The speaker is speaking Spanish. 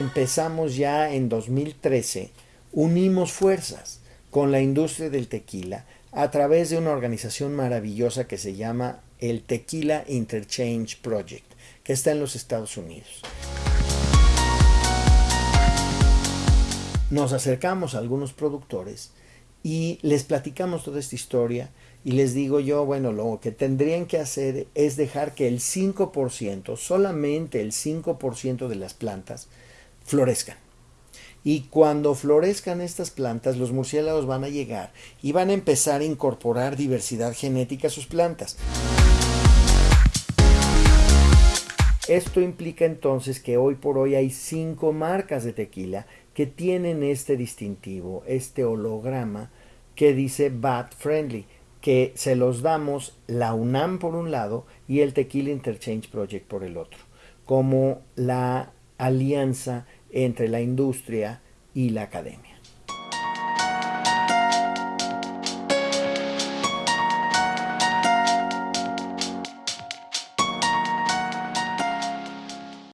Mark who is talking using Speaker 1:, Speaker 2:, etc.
Speaker 1: Empezamos ya en 2013, unimos fuerzas con la industria del tequila a través de una organización maravillosa que se llama el Tequila Interchange Project, que está en los Estados Unidos. Nos acercamos a algunos productores y les platicamos toda esta historia y les digo yo, bueno, lo que tendrían que hacer es dejar que el 5%, solamente el 5% de las plantas florezcan. Y cuando florezcan estas plantas, los murciélagos van a llegar y van a empezar a incorporar diversidad genética a sus plantas. Esto implica entonces que hoy por hoy hay cinco marcas de tequila que tienen este distintivo, este holograma que dice Bat Friendly, que se los damos la UNAM por un lado y el Tequila Interchange Project por el otro, como la alianza entre la industria y la academia.